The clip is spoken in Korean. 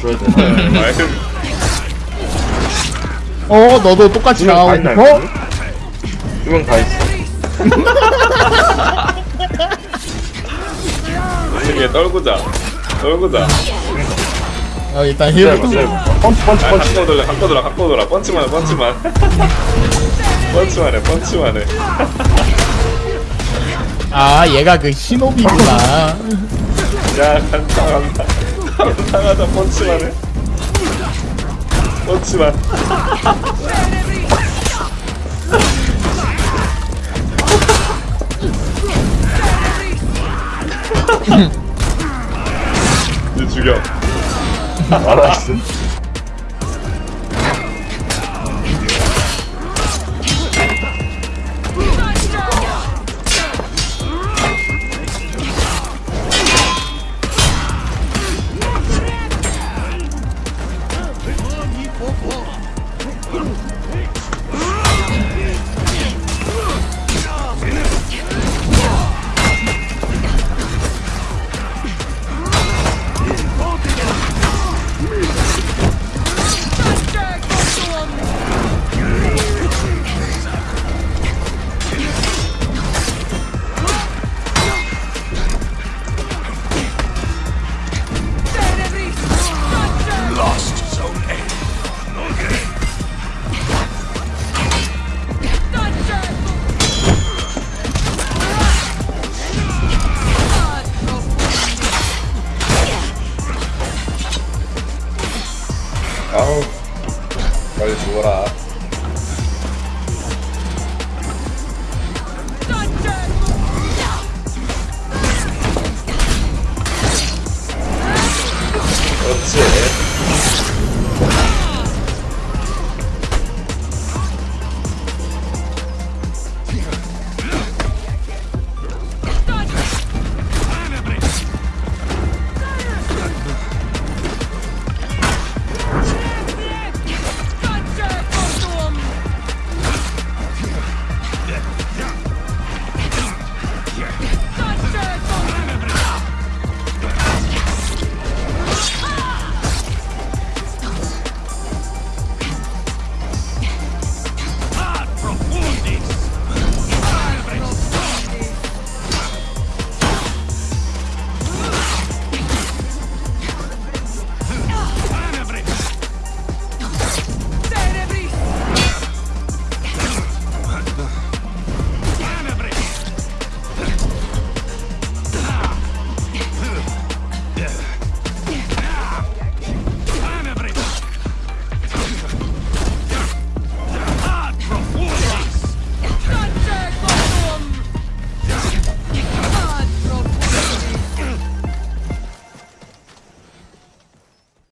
줘야 돼. 마이크 어 너도 똑같이 있나 싶어? 두명 다 있어. 이게 떨구자. 떨구자. 어 일단 힐 기다려. 펀치 펀치 아 펀치. 갖고 돌려 갖고 돌아 갖고 돌아. 펀치만 해 펀치만. 펀치만 해 펀치만 해. 아 얘가 그 신호비구나. 야 간다 간다 가자 펀치만 해. 펀치만. 이제 죽여. 알았어. 아우 빨리 죽어라